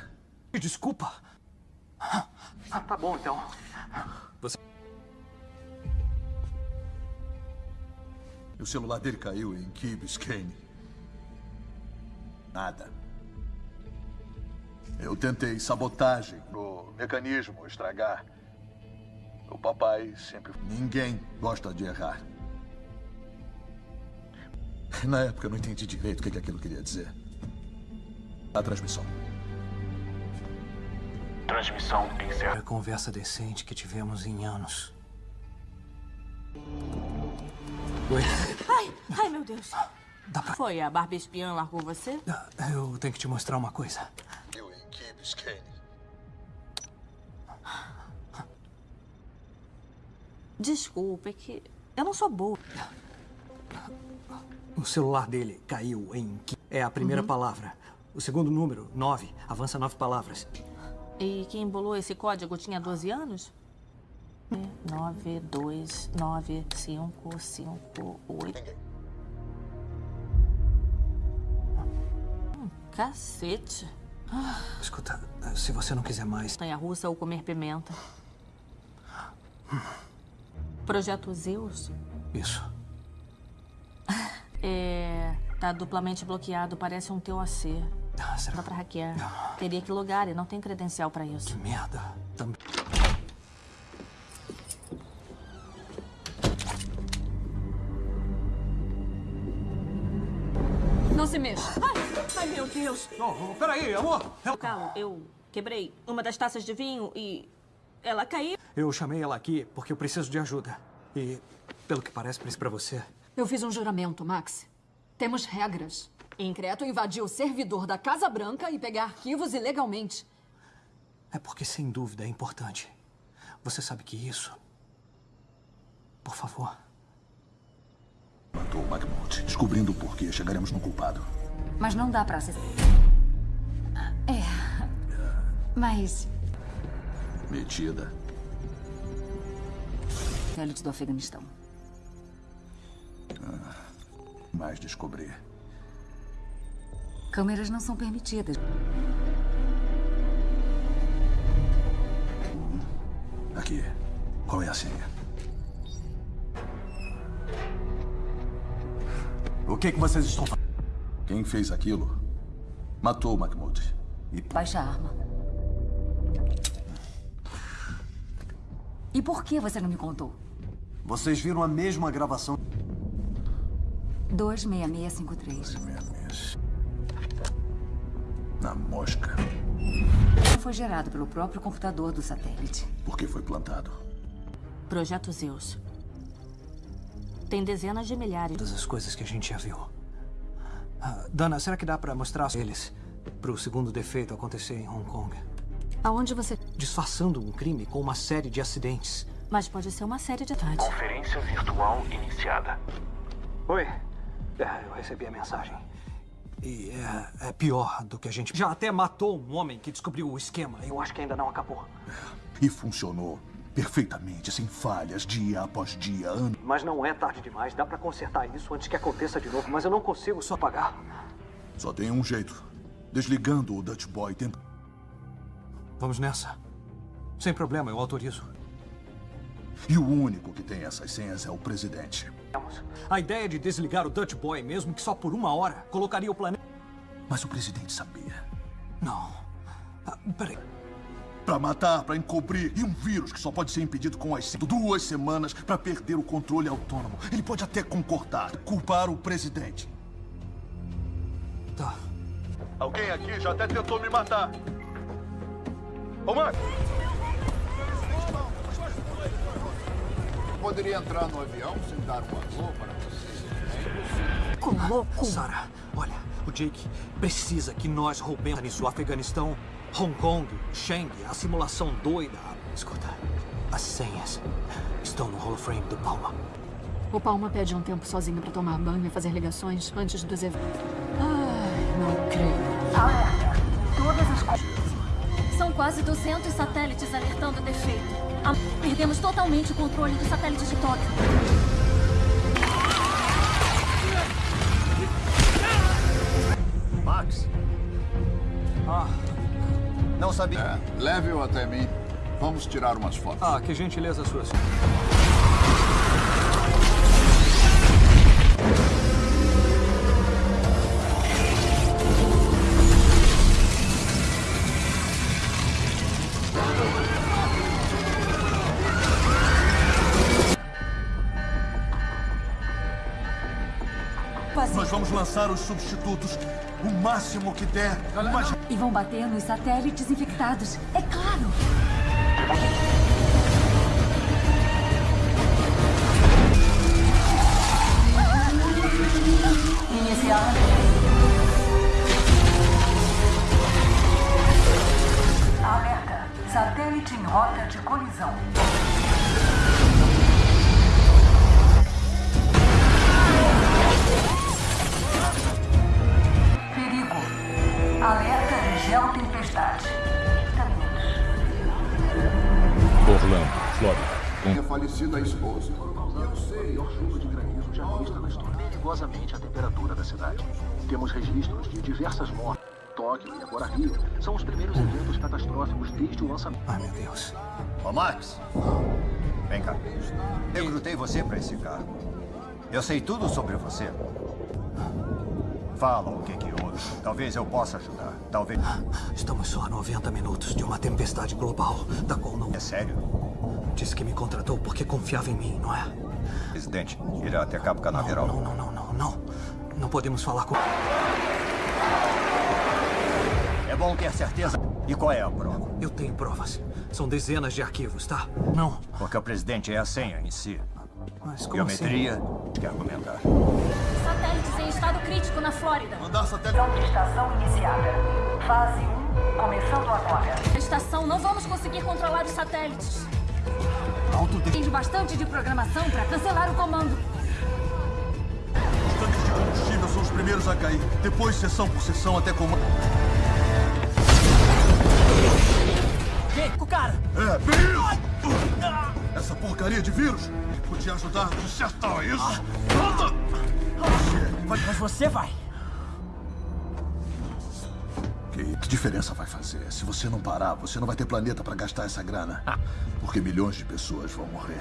Desculpa? Ah, tá bom, então. Você... O celular dele caiu em Key Biscayne. Nada. Eu tentei sabotagem pro mecanismo estragar. O papai sempre... Ninguém gosta de errar. Na época eu não entendi direito o que aquilo queria dizer. A transmissão. Transmissão encerrada. A conversa decente que tivemos em anos. Oi. Ai, ai, meu Deus. Dá pra... Foi, a Barbie espiã largou você? Eu tenho que te mostrar uma coisa. Eu em Key Biscayne. Desculpa, é que eu não sou boa. O celular dele caiu em... É a primeira Uhum. palavra. O segundo número, nove. Avança nove palavras. E quem embolou esse código tinha 12 anos? 9, 2, 9, 5, 5, 8. Hum, cacete. Escuta, se você não quiser mais... Montanha russa ou comer pimenta. Projeto Zeus Isso. *laughs* é. tá duplamente bloqueado, parece um TOC. Ah, Dá pra hackear. Teria que logar e não tem credencial pra isso. Que merda. Também. Não se mexa. Ai, ai, meu Deus. Não, peraí, amor. Calma, eu quebrei uma das taças de vinho e ela caiu. Eu chamei ela aqui porque eu preciso de ajuda. E, pelo que parece, isso pra você. Eu fiz um juramento, Max. Temos regras. Increto invadiu o servidor da Casa Branca e pegar arquivos ilegalmente. É porque, sem dúvida, é importante. Você sabe que isso... Por favor. Matou o McMurdo. Descobrindo o porquê, chegaremos no culpado. Mas não dá pra acessar. É. Mas. Metida. Elite do Afeganistão. Mais descobrir. Câmeras não são permitidas. Aqui. Qual é a senha? O que, que vocês estão fazendo? Quem fez aquilo matou o Mahmoud. E... Baixa a arma. E por que você não me contou? Vocês viram a mesma gravação? 26653. Na mosca. Foi gerado pelo próprio computador do satélite. Por que foi plantado? Projeto Zeus. Tem dezenas de milhares. Todas as coisas que a gente já viu. Ah, Dana, será que dá pra mostrar eles pro segundo defeito acontecer em Hong Kong? Aonde você... Disfarçando um crime com uma série de acidentes. Mas pode ser uma série de ataques. Conferência virtual iniciada. Oi. É, eu recebi a mensagem. E é, é pior do que a gente... Já até matou um homem que descobriu o esquema. Eu acho que ainda não acabou. E funcionou perfeitamente, sem falhas, dia após dia, ano. Mas não é tarde demais. Dá pra consertar isso antes que aconteça de novo. Mas eu não consigo só pagar. Só tem um jeito. Desligando o Dutch Boy tempo. Vamos nessa. Sem problema, eu autorizo. E o único que tem essas senhas é o presidente. A ideia de desligar o Dutch Boy, mesmo que só por uma hora, colocaria o planeta... Mas o presidente sabia. Não. Ah, peraí. Pra matar, pra encobrir. E um vírus que só pode ser impedido com as duas semanas pra perder o controle autônomo. Ele pode até concordar, culpar o presidente. Tá. Alguém aqui já até tentou me matar. Ô, Marco! Poderia entrar no avião sem dar um alô para vocês? louco! Sarah, olha, o Jake precisa que nós roubemos nisso. O Afeganistão, Hong Kong, Shang, a simulação doida. Escuta, as senhas estão no holoframe do Palma. O Palma pede um tempo sozinho pra tomar banho e fazer ligações antes dos eventos. Ai, não creio. Alerta! Todas as coisas. São quase 200 satélites alertando defeito. Perdemos totalmente o controle do satélite de Tóquio. Max? Ah, não sabia. É, Leve-o até mim. Vamos tirar umas fotos. Ah, que gentileza sua, senhor. Lançar os substitutos o máximo que der. Mas... E vão bater nos satélites infectados. É claro. Iniciar. Alerta. Satélite em rota de colisão. Alerta de geotempestade. Orlando, Flórida. Minha falecida esposa. Eu sei, maior chuva de granizo já vista na história. Perigosamente a temperatura da cidade. Temos registros de diversas mortes. Tóquio e agora Rio são os primeiros eventos catastróficos desde o lançamento. Ai, meu Deus. Ô, Max. Vem cá. Eu recrutei você para esse cargo. Eu sei tudo sobre você. Fala o que que houve. Talvez eu possa ajudar. Talvez... Estamos só a 90 minutos de uma tempestade global, da qual não... É sério? Disse que me contratou porque confiava em mim, não é? Presidente, irá até Cabo Canaveral. Não, não, não, não, não. Não podemos falar com... É bom ter certeza. E qual é a prova? Eu tenho provas. São dezenas de arquivos, tá? Não. Porque o presidente é a senha em si. Mas como Biometria, assim? quer argumentar. Estado crítico na Flórida. Mandar satélite. Estação iniciada. Fase 1, começando agora. Estação, não vamos conseguir controlar os satélites. Alto de... Tem bastante de programação para cancelar o comando. Os tanques de combustível são os primeiros a cair. Depois, seção por seção, até comando. Com o cara! É, vírus! Essa porcaria de vírus podia ajudar a consertar isso. Mas você vai. Que, que diferença vai fazer? Se você não parar, você não vai ter planeta para gastar essa grana. Porque milhões de pessoas vão morrer.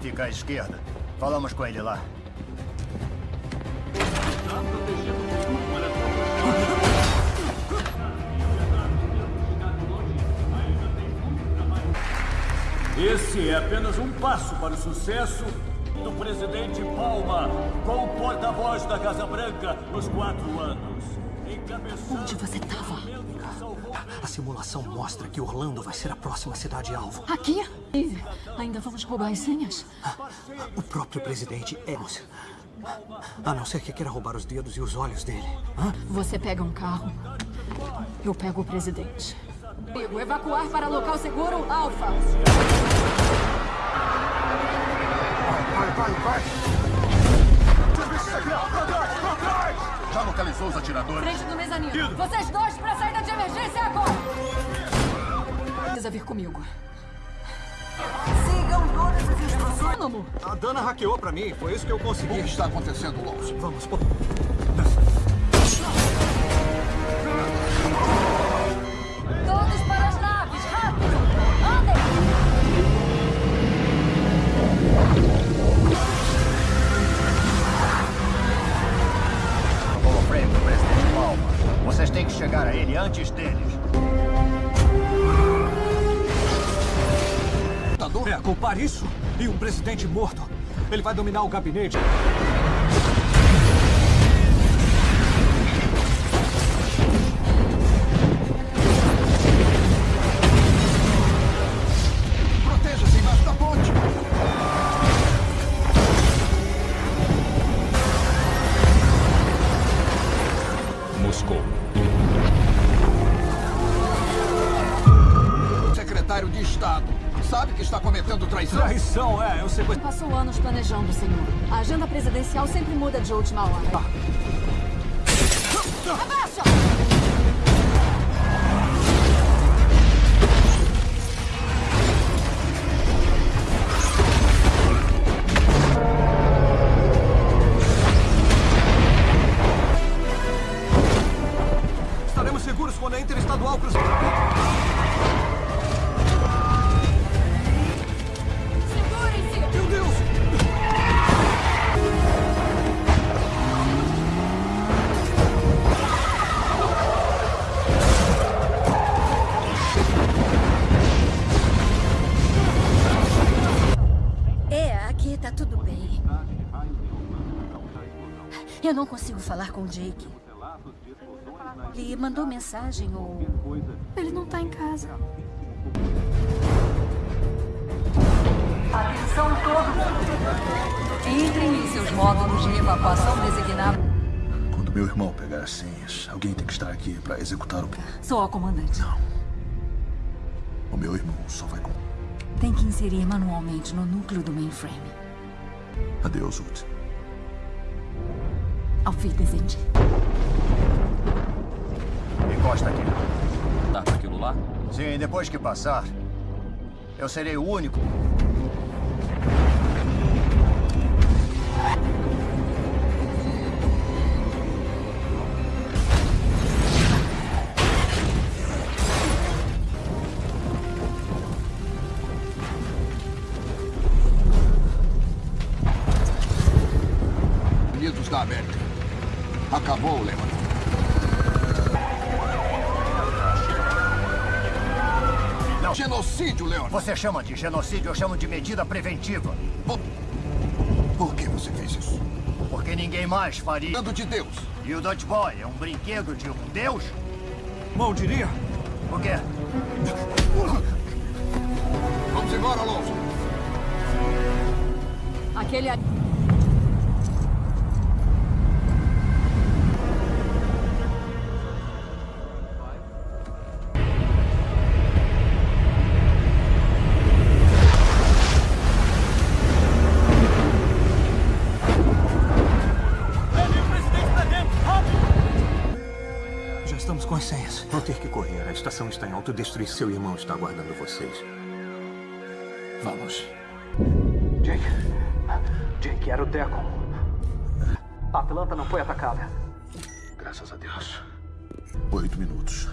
Fica à esquerda. Falamos com ele lá. Esse é apenas um passo para o sucesso do presidente Palma como porta-voz da Casa Branca nos quatro anos. Onde você estava? A simulação mostra que Orlando vai ser a próxima cidade-alvo. Aqui? E ainda vamos roubar as senhas? O próprio presidente é... A não ser que queira roubar os dedos e os olhos dele. Você pega um carro, eu pego o presidente. Evacuar para local seguro, Alfa. Vai, vai, vai! Serviço secreto, pra trás, pra trás! Já localizou os atiradores? Frente do mezanino. Vocês dois para a saída de emergência agora! Precisa vir comigo. Sigam todas as instruções. A Dana hackeou pra mim, foi isso que eu consegui. O que está acontecendo, Lawson? Vamos, pô. Isso e um presidente morto. Ele vai dominar o gabinete. Senhor. A agenda presidencial sempre muda de última hora. Falar com o Jake. Ele mandou mensagem ou. Ele não tá em casa. Atenção todos! Entrem em seus módulos de evacuação designados. Quando meu irmão pegar as senhas, alguém tem que estar aqui para executar o. Sou a comandante. Não. O meu irmão só vai com. Tem que inserir manualmente no núcleo do mainframe. Adeus, Wood. Auf Wiedersehen. Encosta aqui. Dá pra aquilo lá? Sim, depois que passar, eu serei o único. Você chama de genocídio, eu chamo de medida preventiva. Por, por que você fez isso? Porque ninguém mais faria. Dando de Deus. E o Dutch Boy é um brinquedo de um deus? Mal diria. O quê? Vamos embora, Alonso. Aquele. Estação está em autodestruição. Seu irmão está aguardando vocês. Vamos. Jake. Jake, era o Deco. A Atlanta não foi atacada. Graças a Deus. Oito minutos.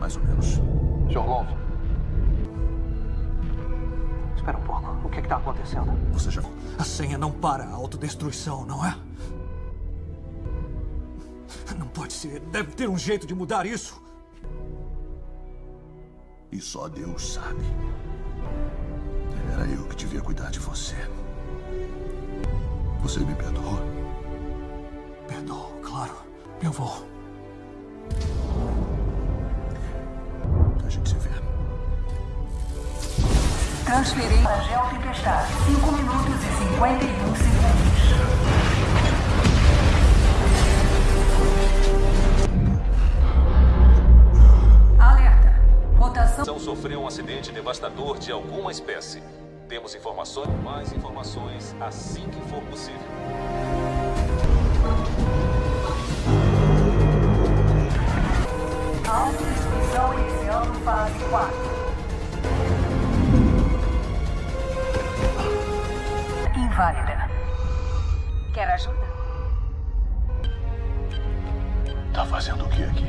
Mais ou menos. Sr. Alonso. Espera um pouco. O que está acontecendo? Você já. A senha não para a autodestruição, não é? Não pode ser. Deve ter um jeito de mudar isso. E só Deus sabe. Era eu que devia cuidar de você. Você me perdoou? Perdoo, claro. Eu vou. A gente se vê. Transferir para Geotempestade. 5 minutos e 51 segundos. São sofreu um acidente devastador de alguma espécie. Temos informações, mais informações assim que for possível. Autodestruição iniciando fase 4. Inválida. Quer ajuda? Tá fazendo o que aqui?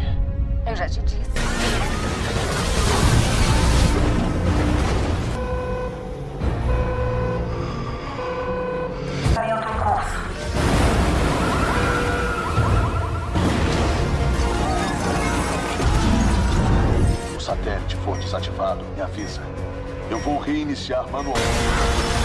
Eu já te disse. Avisa. Eu vou reiniciar manualmente.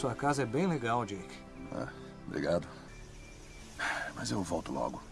sua casa é bem legal, Jake. Ah, obrigado. Mas eu volto logo.